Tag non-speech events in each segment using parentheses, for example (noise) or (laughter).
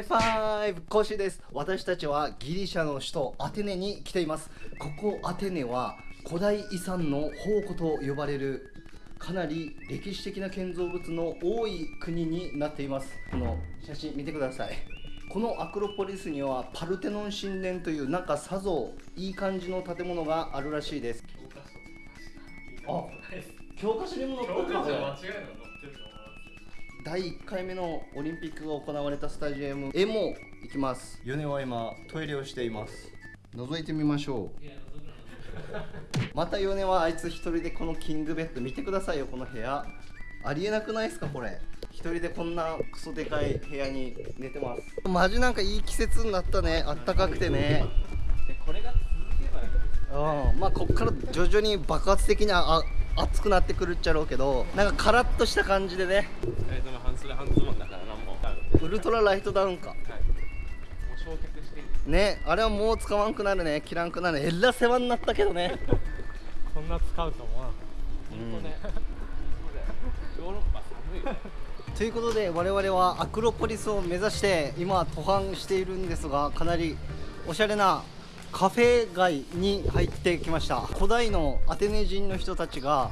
イファイブコシです。私たちはギリシャの首都アテネに来ています。ここアテネは古代遺産の宝庫と呼ばれるかなり歴史的な建造物の多い国になっています。この写真見てください。このアクロポリスにはパルテノン神殿というなんかさぞいい感じの建物があるらしいです。あ教科書にも載ってるこれ第1回目のオリンピックが行われたスタジアムへも行きます。米は今トイレをしています。覗いてみましょう。また米はあいつ一人でこのキングベッド見てくださいよこの部屋。ありえなくないですかこれ。一人でこんなクソでかい部屋に寝てます。マジなんかいい季節になったね。あったかくてね。これが続けばいいうん。まあこっから徐々に爆発的にあ暑くなってくるっちゃろうけどなんかカラッとした感じでね。えっと半袖半ズボンだからなんもはいウルトラライトダウンか。もう焼却してるねあれはもう使わんくなるね。切らんくなるえら世話になったけどね。(laughs) こんな使うと思わなうん。本当ね。ヨーロッパ寒いよということで我々はアクロポリスを目指して今登攀しているんですがかなりおしゃれなカフェ街に入ってきました。古代のアテネ人の人たちが、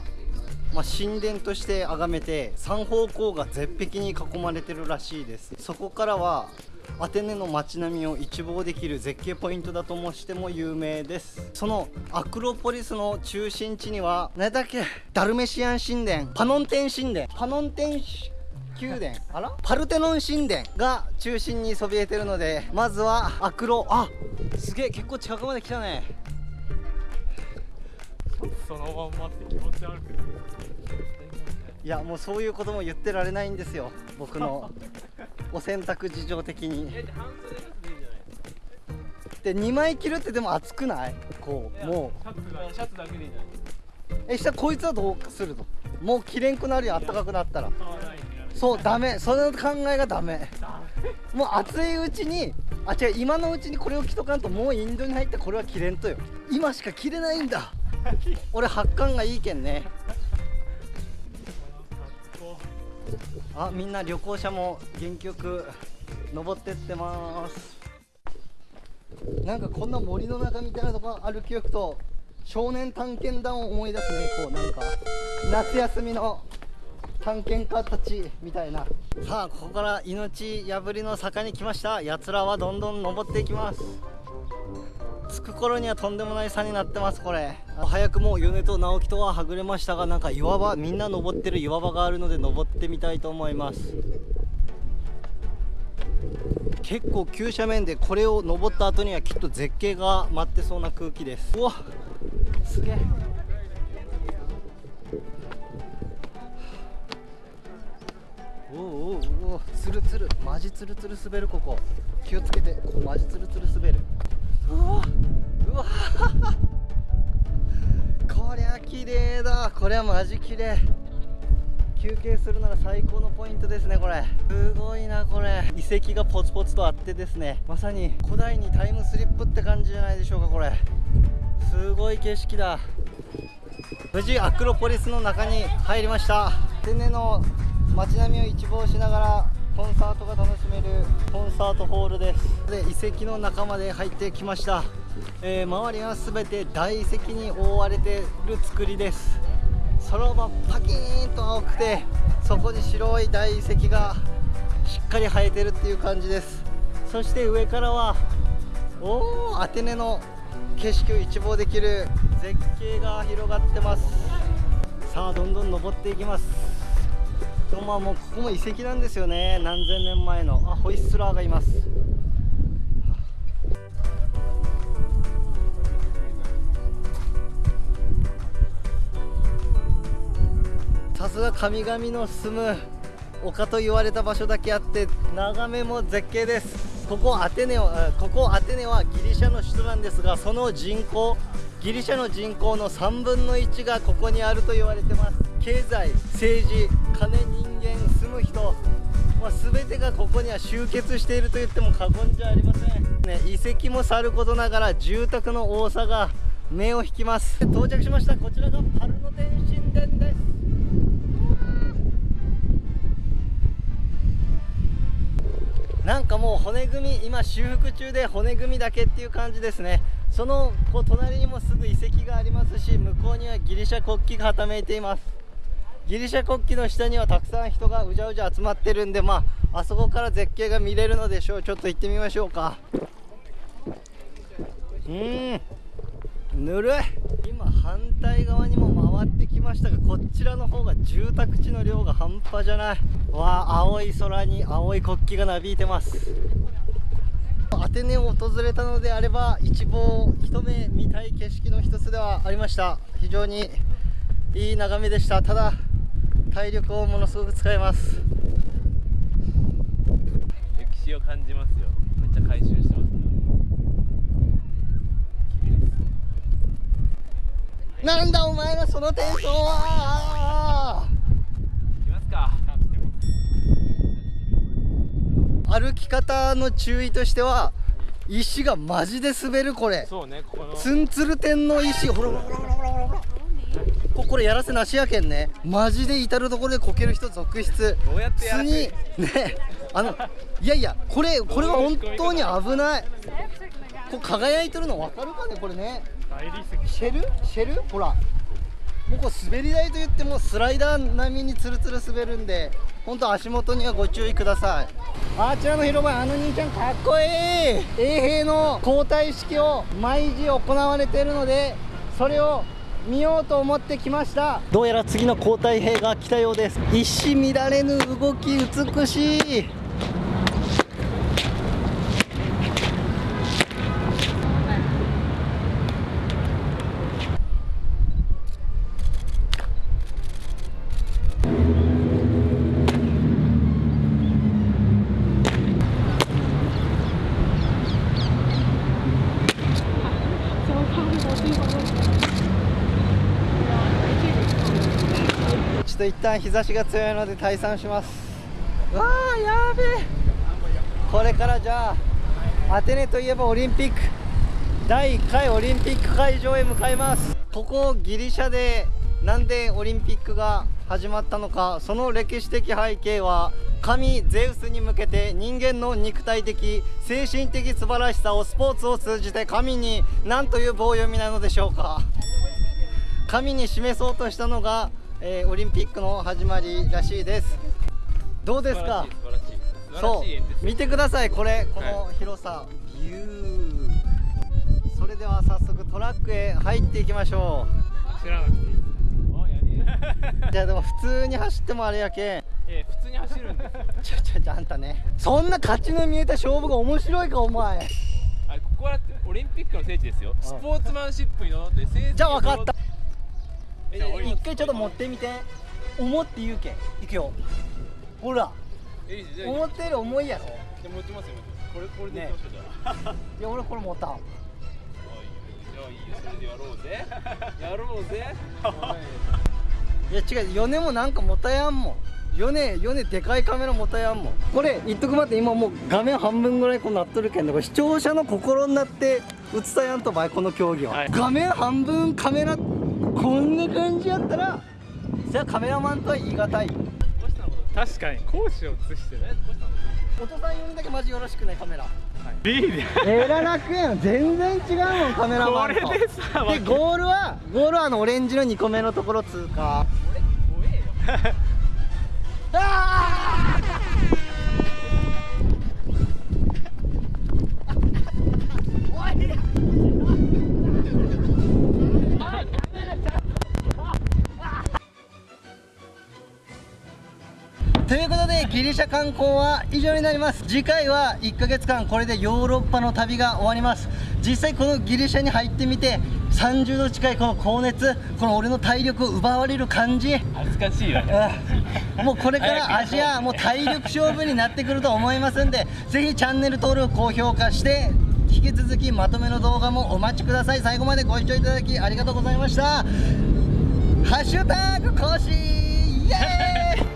まあ、神殿として崇めて三方向が絶壁に囲まれてるらしいです。そこからはアテネの街並みを一望できる絶景ポイントだともしても有名です。そのアクロポリスの中心地には何だっけ？ダルメシアン神殿。パノンテン神殿。パノンテン神殿宮殿 (laughs) あら？パルテノン神殿が中心にそびえてるのでまずはアクロ。あすげえ結構近くまで来たね。そのまんまって気持ち悪くないいやもうそういうことも言ってられないんですよ。僕の (laughs) お洗濯事情的に。でいいじゃない？で2枚着るってでも暑くない？こうもシャツがシャツだけでいいじゃない？うえしたらこいつはどうするの？もう着れんくなるよあったかくなったらそうダメ。その考えがダメ。もう暑いうちにあ違う今のうちにこれを着とかんともうインドに入ってこれは着れんとよ。今しか着れないんだ。俺発汗がいいけんね。あみんな旅行者も元気よく登ってってます。なんかこんな森の中みたいなとこ歩きよくと少年探検団を思い出すねこうなんか。夏休みの探検家たちみたいな。さあここから命破りの坂に来ました。やつらはどんどん登っていきます。着く頃にはとんでもない差になってますこれ。早くも米と直樹とははぐれましたがなんか岩場みんな登ってる岩場があるので登ってみたいと思います。結構急斜面でこれを登った後にはきっと絶景が待ってそうな空気です。うわすげえ。おうおうおうつるつるマジつるつる滑るここ。気をつけてここマジつるつる滑る。うわうわ。こりゃ綺麗だ。これはマジ綺麗。休憩するなら最高のポイントですねこれ。すごいなこれ。遺跡がポツポツとあってですね。まさに古代にタイムスリップって感じじゃないでしょうかこれ。すごい景色だ。無事アクロポリスの中に入りました。天然の街並みを一望しながらコンサートが楽しめるコンサートホールです。で遺跡の中まで入ってきました、えー周りは全て大遺跡に覆われている作りです。空はパキーンと青くてそこに白い大遺跡がしっかり生えてるっていう感じです。そして上からはおおアテネの景色を一望できる絶景が広がってます。さあどんどん登っていきます。まあもうここも遺跡なんですよね。何千年前の。あホイッスラーがいます。さすが神々の住む丘と言われた場所だけあって眺めも絶景です。ここアテネはここアテネはギリシャの首都なんですがその人口ギリシャの人口の3分の1がここにあると言われてます。経済政治金人間住む人、まあ、全てがここには集結していると言っても過言じゃありません、ね、遺跡もさることながら住宅の多さが目を引きます。到着しました。こちらがパルノテン神殿です。なんかもう骨組み今修復中で骨組みだけっていう感じですね。そのこう隣にもすぐ遺跡がありますし向こうにはギリシャ国旗がはためいています。ギリシャ国旗の下にはたくさん人がうじゃうじゃ集まってるんでまああそこから絶景が見れるのでしょう。ちょっと行ってみましょうか。うん。ぬるい。今反対側にも回ってきましたがこちらの方が住宅地の量が半端じゃない。わあ青い空に青い国旗がなびいてます。アテネを訪れたのであれば一望一目見たい景色の一つではありました。非常にいい眺めでした。ただ体力をものすごく使います。歴史を感じますよ。めっちゃ回収してます。なんだお前のそのテンションは。行きますか歩き方の注意としては石がマジで滑るこれ。そうねここの。ツンツル天の石。ほらほらほらここれやらせなしやけんね。マジで至る所でこける人続出。どうやってやにねあのいやいやこれこれは本当に危ない。こう輝いてるの分かるかねこれね。シェル？シェル？ほら。もうこう滑り台といってもスライダー並みにツルツル滑るんで本当足元にはご注意ください。あちらの広場あの兄ちゃんかっこいい。衛兵の交代式を毎時行われているのでそれを見ようと思ってきました。どうやら次の交代兵が来たようです。一糸乱れぬ動き美しいちょっと一旦日差しが強いので退散します。わあやべえ。これからじゃあアテネといえばオリンピック。第1回オリンピック会場へ向かいます。ここギリシャでなんでオリンピックが始まったのかその歴史的背景は神ゼウスに向けて人間の肉体的精神的素晴らしさをスポーツを通じて神に何という棒読みなのでしょうか。神に示そうとしたのが、えーオリンピックの始まりらしいです。どうですか？そう見てください。これこの広さ、ビュー。それでは早速トラックへ入っていきましょ知らなくていいじゃあでも普通に走ってもあれやけん。(laughs) ええ普通に走るんですよ。ちょちょちょあんたね。そんな勝ちの見えた勝負が面白いかお前。あれここはオリンピックの聖地ですよ。あスポーツマンシップにのって聖地じゃあ分かった。え一回ちょっと持ってみて。思って言うけん。いくよ。ほら。思ってる重いやろ。じゃあ持ちますよこれこれでいきましょうじゃあ。いや俺これ持った。んじゃあいいよ。それでやろうぜ。(laughs) やろうぜ。いや違う。米もなんかもたやんもん。米米でかいカメラもたやんもん。これ言っとくまって今もう画面半分ぐらいこうなっとるけん。ねこれ視聴者の心になって映さやんとばいこの競技は、はい。画面半分カメラこんな感じやったら。それはカメラマンとは言い難い。確かに講師を映してる。お父さん呼んだけマジよろしくねカメラ。B でえら楽やん。全然違うもんカメラマンと。これでさでゴールはゴールはあのオレンジの2個目のところ通過。俺怖えよ。あ (laughs) とギリシャ観光は以上になります。次回は1ヶ月間これでヨーロッパの旅が終わります。実際このギリシャに入ってみて30度近いこの高熱この俺の体力を奪われる感じ。恥ずかしいよね。うんもうこれからアジアもう体力勝負になってくると思いますんでぜひチャンネル登録高評価して引き続きまとめの動画もお待ちください。最後までご視聴いただきありがとうございました。ハッシュタグ更新イエーイ